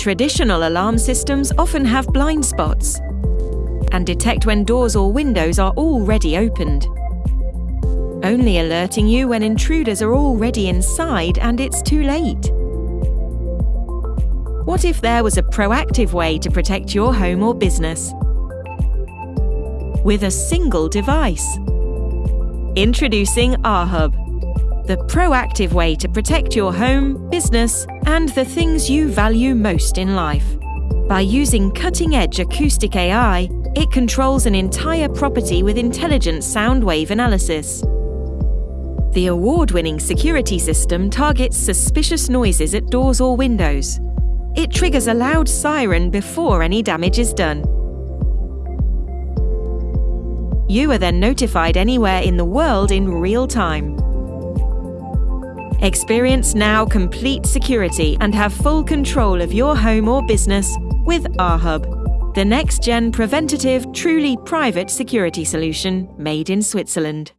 Traditional alarm systems often have blind spots and detect when doors or windows are already opened, only alerting you when intruders are already inside and it's too late. What if there was a proactive way to protect your home or business? With a single device. Introducing RHub, the proactive way to protect your home, business, and the things you value most in life. By using cutting edge acoustic AI, it controls an entire property with intelligent sound wave analysis. The award winning security system targets suspicious noises at doors or windows. It triggers a loud siren before any damage is done. You are then notified anywhere in the world in real time. Experience now complete security and have full control of your home or business with RHub, the next gen preventative, truly private security solution made in Switzerland.